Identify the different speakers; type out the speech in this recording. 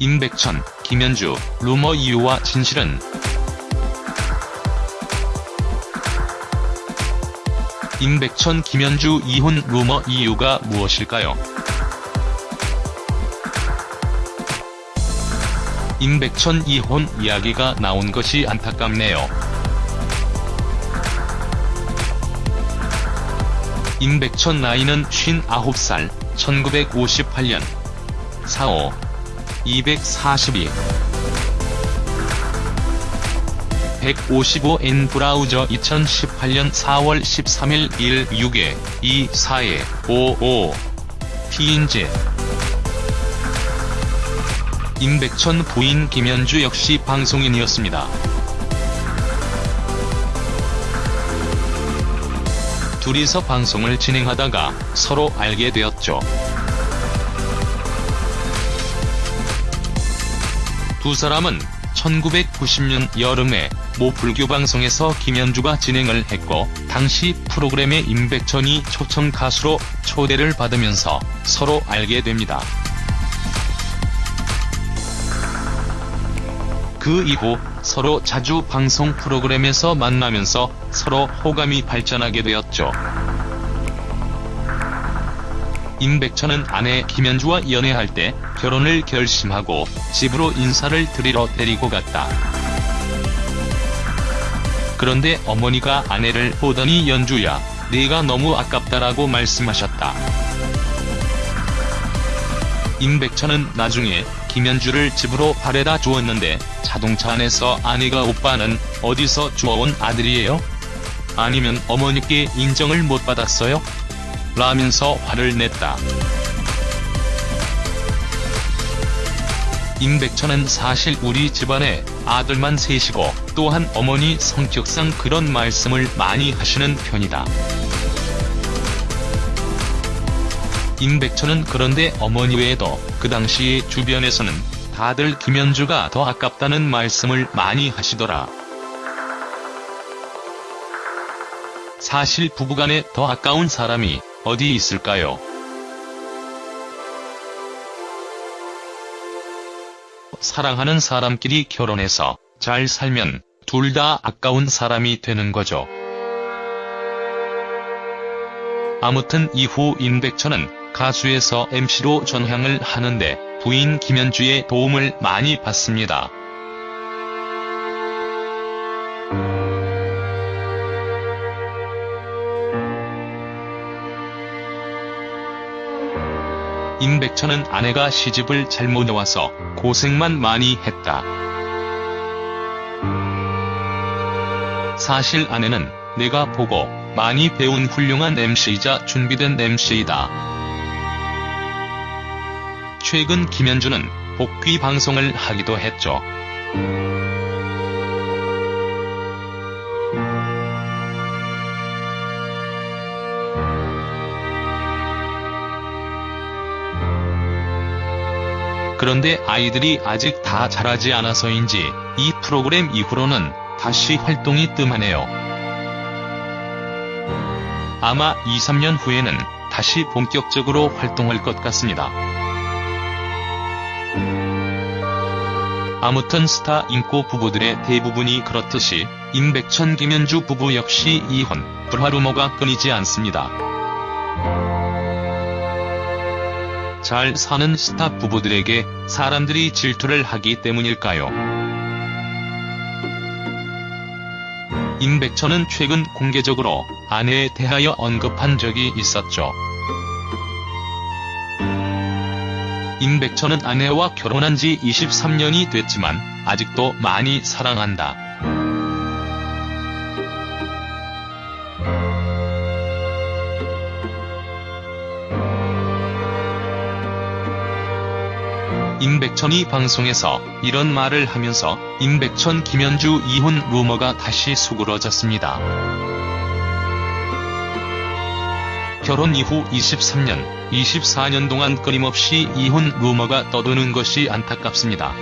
Speaker 1: 임백천, 김현주, 루머 이유와 진실은 임백천 김현주 이혼 루머 이유가 무엇일까요? 임백천 이혼 이야기가 나온 것이 안타깝네요. 임백천 나이는 59살, 1958년 4호 242 155N 브라우저 2018년 4월 13일 1 6에 2 4에 55 피인지 임백천 부인 김현주 역시 방송인이었습니다. 둘이서 방송을 진행하다가 서로 알게 되었죠. 두 사람은 1990년 여름에 모 불교 방송에서 김현주가 진행을 했고 당시 프로그램에 임백천이 초청 가수로 초대를 받으면서 서로 알게 됩니다. 그 이후 서로 자주 방송 프로그램에서 만나면서 서로 호감이 발전하게 되었죠. 임백천은 아내 김현주와 연애할 때 결혼을 결심하고 집으로 인사를 드리러 데리고 갔다. 그런데 어머니가 아내를 보더니 연주야, 네가 너무 아깝다라고 말씀하셨다. 임백천은 나중에 김현주를 집으로 바래다 주었는데 자동차 안에서 아내가 오빠는 어디서 주워온 아들이에요? 아니면 어머니께 인정을 못 받았어요? 라면서 화를 냈다. 임백천은 사실 우리 집안에 아들만 셋이고 또한 어머니 성격상 그런 말씀을 많이 하시는 편이다. 임백천은 그런데 어머니 외에도 그 당시에 주변에서는 다들 김현주가 더 아깝다는 말씀을 많이 하시더라. 사실 부부간에 더 아까운 사람이 어디 있을까요? 사랑하는 사람끼리 결혼해서 잘 살면 둘 다 아까운 사람이 되는 거죠. 아무튼 이후 임백천은 가수에서 MC로 전향을 하는데 부인 김현주의 도움을 많이 받습니다. 임백천은 아내가 시집을 잘못 와서 고생만 많이 했다. 사실 아내는 내가 보고 많이 배운 훌륭한 MC이자 준비된 MC이다. 최근 김현주는 복귀 방송을 하기도 했죠. 그런데 아이들이 아직 다 자라지 않아서인지 이 프로그램 이후로는 다시 활동이 뜸하네요. 아마 2, 3년 후에는 다시 본격적으로 활동할 것 같습니다. 아무튼 스타 인고 부부들의 대부분이 그렇듯이 임백천 김현주 부부 역시 이혼, 불화 루머가 끊이지 않습니다. 잘 사는 스타 부부들에게 사람들이 질투를 하기 때문일까요? 임백천은 최근 공개적으로 아내에 대하여 언급한 적이 있었죠. 임백천은 아내와 결혼한 지 23년이 됐지만 아직도 많이 사랑한다. 임백천이 방송에서 이런 말을 하면서 임백천 김현주 이혼 루머가 다시 수그러졌습니다. 결혼 이후 23년, 24년 동안 끊임없이 이혼 루머가 떠도는 것이 안타깝습니다.